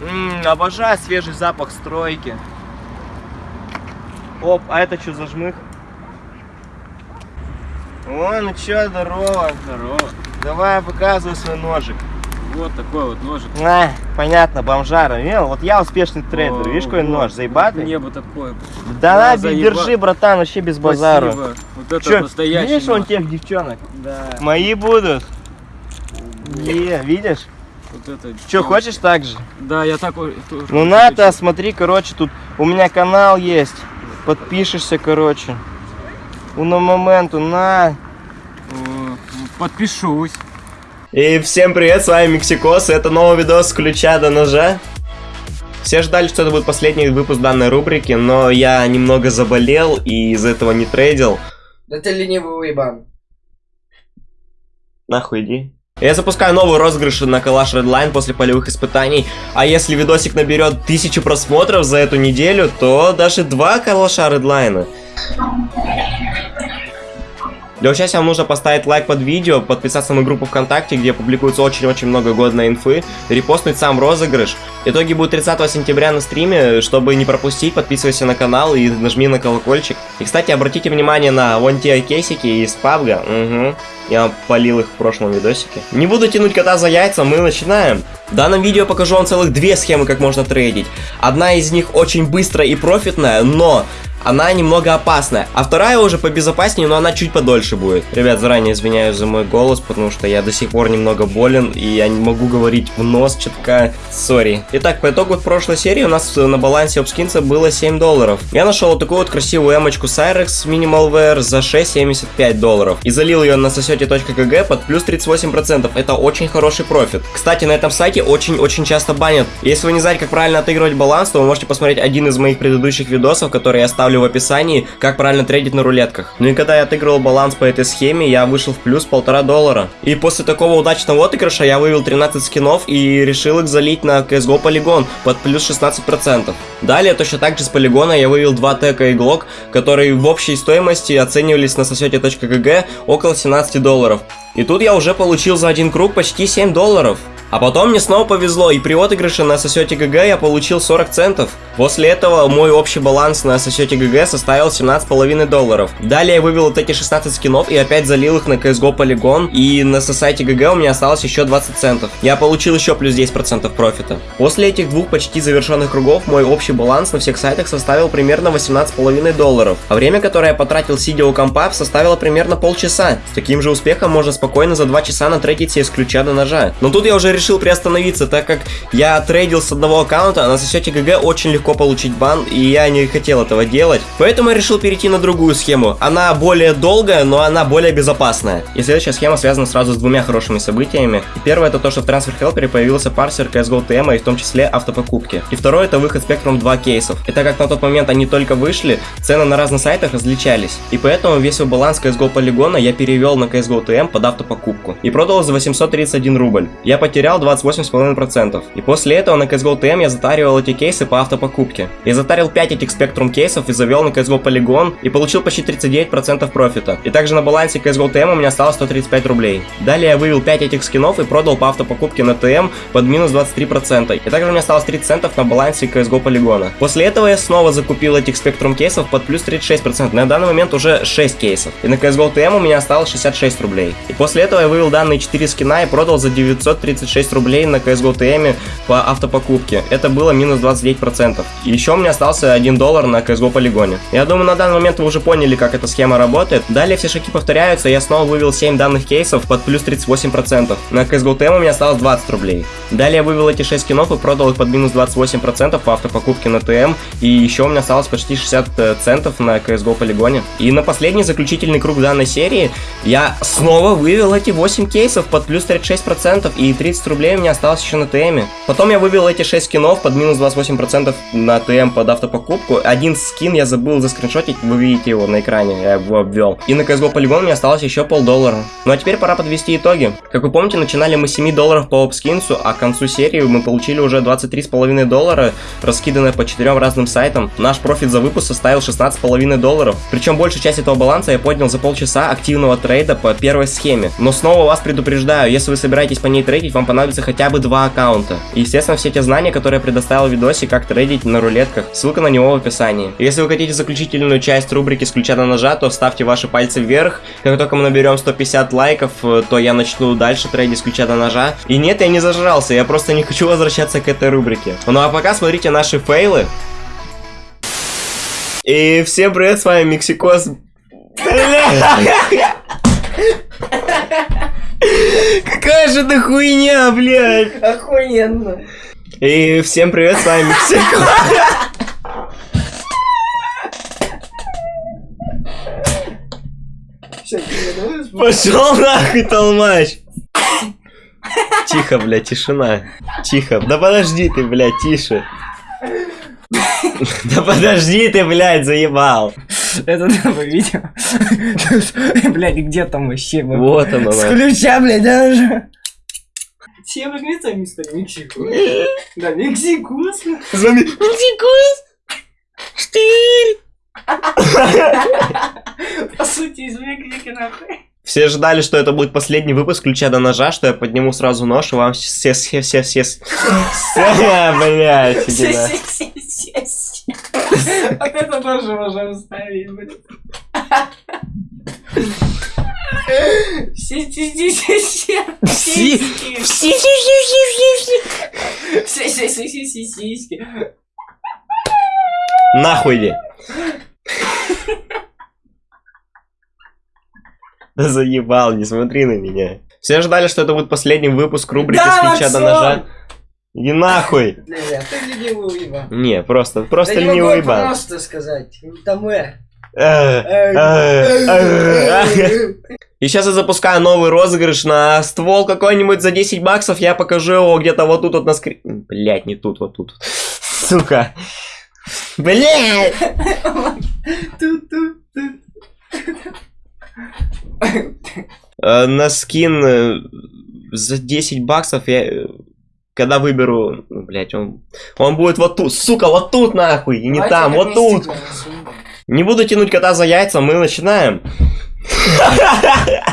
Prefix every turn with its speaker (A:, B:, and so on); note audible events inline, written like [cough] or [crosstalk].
A: М, обожаю свежий запах стройки. Оп, а это что за жмых? О, ну чё, здорово.
B: Здорово.
A: Давай показывай свой ножик.
B: Вот такой вот ножик.
A: А, понятно, бомжара. Видел? Вот я успешный трейдер. Видишь, какой
B: вот.
A: нож? Заебатый?
B: Мне бы такой.
A: Да на,
B: заеба-
A: держи, братан, вообще без.
B: Спасибо. Вот это
A: Чё,
B: настоящий
A: видишь
B: нож.
A: тех девчонок?
B: Да.
A: Мои будут. Е, видишь?
B: Вот это.
A: Че, хочешь так же?
B: Да, я так.
A: Ну на-то, смотри, короче, тут у меня канал есть. Подпишешься, короче. Уно моменту, на.
B: Подпишусь.
A: И всем привет, с вами Мексикос, и это новый видос с ключа до ножа. Все ждали, что это будет последний выпуск данной рубрики, но я немного заболел и из-за этого не трейдил.
C: Да ты ленивый уебан.
A: Нахуй иди. Я запускаю новый розыгрыш на Калаш Redline после полевых испытаний, а если видосик наберет тысячу просмотров за эту неделю, то даже два Калаша Редлайна. Для участия вам нужно поставить лайк под видео, подписаться на группу ВКонтакте, где публикуется очень-очень много годной инфы, репостнуть сам розыгрыш. Итоги будут 30 сентября на стриме, чтобы не пропустить, подписывайся на канал и нажми на колокольчик. И, кстати, обратите внимание на вон те кейсики из пабга, угу. Я полил их в прошлом видосике. Не буду тянуть кота за яйца, мы начинаем. В данном видео покажу вам целых две схемы, как можно трейдить. Одна из них очень быстрая и профитная, но она немного опасная. А вторая уже побезопаснее, но она чуть подольше будет. Ребят, заранее извиняюсь за мой голос, потому что я до сих пор немного болен, и я не могу говорить в нос четко. Sorry. Итак, по итогу прошлой серии у нас на балансе обскинца было 7 долларов. Я нашел вот такую вот красивую эмочку Cyrex Minimal Wear за 6,75 долларов. И залил ее на сосете.кг под плюс 38%. Это очень хороший профит. Кстати, на этом сайте очень-очень часто банят. Если вы не знаете, как правильно отыгрывать баланс, то вы можете посмотреть один из моих предыдущих видосов, который я ставлю в описании, как правильно трейдить на рулетках. Ну и когда я отыгрывал баланс по этой схеме, я вышел в плюс полтора доллара. И после такого удачного отыгрыша я вывел 13 скинов и решил их залить на CSGO полигон под плюс 16%. Далее точно так же с полигона я вывел 2 тека и глок, которые в общей стоимости оценивались на сосете.кг около 17 долларов. И тут я уже получил за один круг почти 7 долларов. А потом мне снова повезло, и при отыгрыше на сосете ГГ я получил 40 центов. После этого мой общий баланс на сосете ГГ составил 17,5 долларов. Далее я вывел вот эти 16 скинов и опять залил их на CSGO полигон, и на сосете ГГ у меня осталось еще 20 центов. Я получил еще плюс 10% профита. После этих двух почти завершенных кругов мой общий баланс на всех сайтах составил примерно 18,5 долларов. А время, которое я потратил сидя у компа, составило примерно полчаса. С таким же успехом можно спокойно за 2 часа натрейдить себе с ключа до ножа. Но тут я уже решил приостановиться, так как я трейдил с одного аккаунта, а на сосете ГГ очень легко получить бан, и я не хотел этого делать. Поэтому я решил перейти на другую схему. Она более долгая, но она более безопасная. И следующая схема связана сразу с двумя хорошими событиями. И первое это то, что в Transfer Helper появился парсер CSGO TM, и в том числе автопокупки. И второе это выход Spectrum 2 кейсов. И так как на тот момент они только вышли, цены на разных сайтах различались. И поэтому весь свой баланс CSGO полигона я перевел на CSGO TM под автопокупку. И продал за 831 рубль. Я потерял 28,5%. И после этого на CSGO TM я затаривал эти кейсы по автопокупке. Я затарил 5 этих Spectrum кейсов и завел на CSGO Polygon и получил почти 39% профита. И также на балансе CSGO TM у меня осталось 135 рублей. Далее я вывел 5 этих скинов и продал по автопокупке на TM под минус 23%. И также у меня осталось 30 центов на балансе CSGO полигона. После этого я снова закупил этих Spectrum кейсов под плюс 36%. На данный момент уже 6 кейсов. И на CSGO TM у меня осталось 66 рублей. И после этого я вывел данные 4 скина и продал за 936 рублей на CSGO TM по автопокупке. Это было минус 29%. И еще у меня остался 1 доллар на CSGO полигоне. Я думаю, на данный момент вы уже поняли, как эта схема работает. Далее все шаги повторяются, я снова вывел 7 данных кейсов под плюс 38%. На CSGO TM у меня осталось 20 рублей. Далее я вывел эти 6 скинов и продал их под минус 28% по автопокупке на ТМ. И еще у меня осталось почти 60 центов на CSGO полигоне. И на последний заключительный круг данной серии я снова вывел эти 8 кейсов под плюс 36% и 30 рублей у меня осталось еще на ТМ. Потом я вывел эти 6 скинов под минус 28% на ТМ под автопокупку. Один скин я забыл заскриншотить, вы видите его на экране, я его обвел. И на CSGO полигон мне осталось еще полдоллара. Ну а теперь пора подвести итоги. Как вы помните, начинали мы с 7 долларов по обскинсу, а к концу серии мы получили уже 23,5 доллара, раскиданы разные по четырем разным сайтам. Наш профит за выпуск составил 16,5 долларов. Причем большую часть этого баланса я поднял за полчаса активного трейда по первой схеме. Но снова вас предупреждаю, если вы собираетесь по ней трейдить, вам понадобится хотя бы два аккаунта. И, естественно, все те знания, которые я предоставил в видосе, как трейдить на рулетках, ссылка на него в описании. Если вы хотите заключительную часть рубрики с ключа на ножа, то ставьте ваши пальцы вверх. Как только мы наберем 150 лайков, э, то я начну дальше трейдить с ключа на ножа. И нет, я не зажрался, я просто не хочу возвращаться к этой рубрике. Ну а пока смотрите наши фейлы. И всем привет, с вами Мексикос. [laughs] [laughs] Какая же это хуйня, блядь.
C: Охуенно.
A: И всем привет, с вами Пошел нахуй, толмач. Тихо, блядь, тишина. Тихо. Да подожди ты, блядь, тише. Да подожди ты, блядь, заебал.
D: Это новое видео. [laughs] Блядь, где там вообще?
A: Вот оно,
D: С ключа, блядь, даже. Все выглядят мистер Мексику. Да, Мексикус.
A: С вами Мексикос. Штырь.
D: По сути, из Мексики, нахуй.
A: Все ждали, что это будет последний выпуск ключа до ножа, что я подниму сразу нож, и вам все, все, все, все, все, [laughs] блядь.
D: Вот это тоже можем вставить, блядь. Си-си-си-си-си.
A: Си-
D: Сиськи. Си-си-си-си-си-си.
A: Нахуй иди. Да заебал, не смотри на меня. Все ждали, что это будет последний выпуск рубрики с ключа до ножа. Иди нахуй. [laughs]
C: Бля, ты ленивый уебан.
A: Не, просто, просто
C: Да
A: ленивый
C: я
A: ебан.
C: просто сказать. Там э.
A: Э, э, э, э. И сейчас я запускаю новый розыгрыш на ствол какой-нибудь за 10 баксов. Я покажу его где-то вот тут вот на скрин. Блять, не тут, вот тут. Сука. Блять. Э, на скин э, за 10 баксов я... Когда выберу... Ну, блять, он... Он будет вот тут. Сука, вот тут нахуй. И не
D: Давайте
A: там, вот тут. Не буду тянуть кота за яйца, мы начинаем. [laughs]